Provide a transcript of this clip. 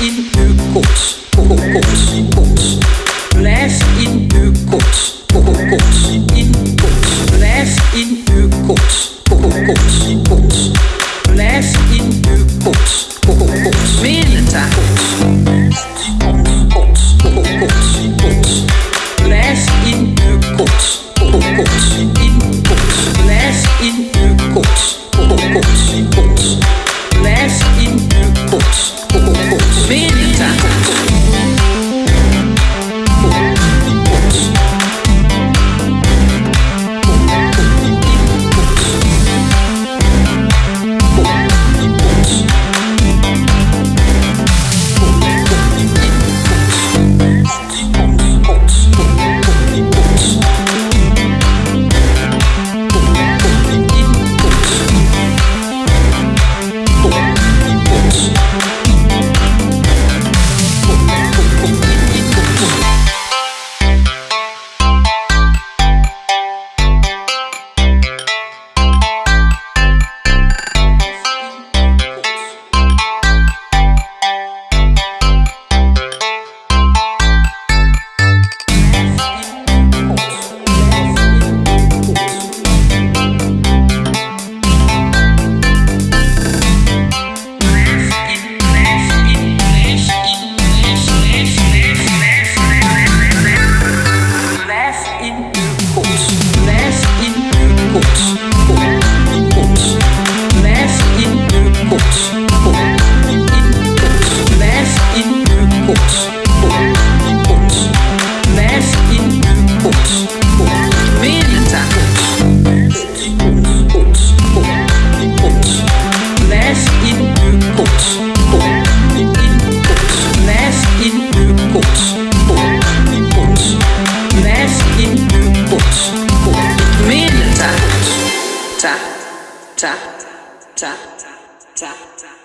in uw kots. Kots, kots. input. Less input. Ciao. Ciao. Ciao. Ciao.